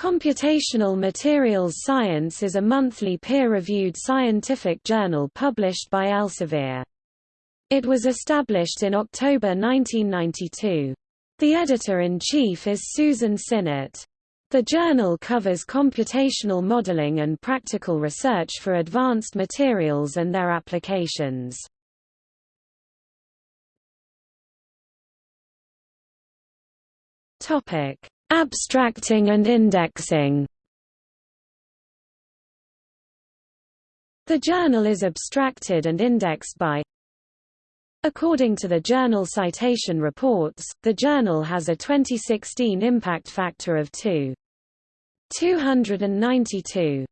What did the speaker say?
Computational Materials Science is a monthly peer-reviewed scientific journal published by Elsevier. It was established in October 1992. The editor-in-chief is Susan Sinnott. The journal covers computational modeling and practical research for advanced materials and their applications. Topic: Abstracting and indexing The journal is abstracted and indexed by According to the Journal Citation Reports, the journal has a 2016 impact factor of 2. 292.